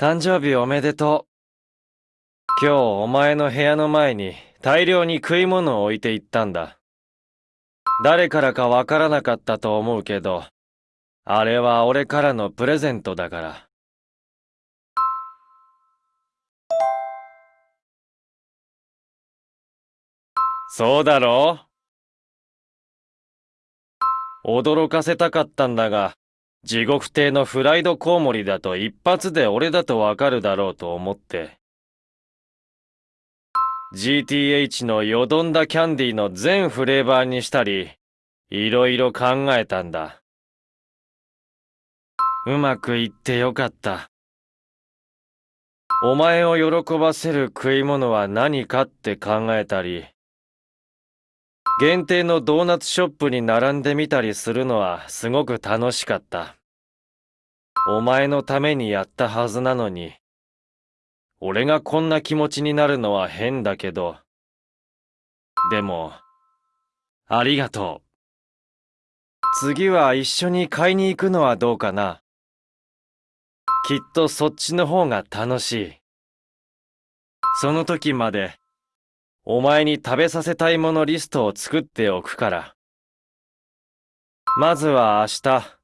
誕生日おめでとう。今日お前の部屋の前に大量に食い物を置いていったんだ。誰からかわからなかったと思うけど、あれは俺からのプレゼントだから。そうだろう驚かせたかったんだが、地獄亭のフライドコウモリだと一発で俺だとわかるだろうと思って。GTH のよどんだキャンディーの全フレーバーにしたり、いろいろ考えたんだ。うまくいってよかった。お前を喜ばせる食い物は何かって考えたり、限定のドーナツショップに並んでみたりするのはすごく楽しかった。お前のためにやったはずなのに、俺がこんな気持ちになるのは変だけど、でも、ありがとう。次は一緒に買いに行くのはどうかなきっとそっちの方が楽しい。その時までお前に食べさせたいものリストを作っておくから。まずは明日、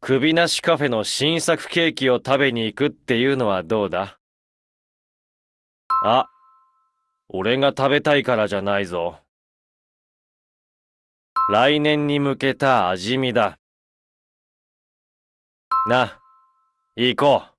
首なしカフェの新作ケーキを食べに行くっていうのはどうだ？あ、俺が食べたいからじゃないぞ。来年に向けた味見だ。な、行こう。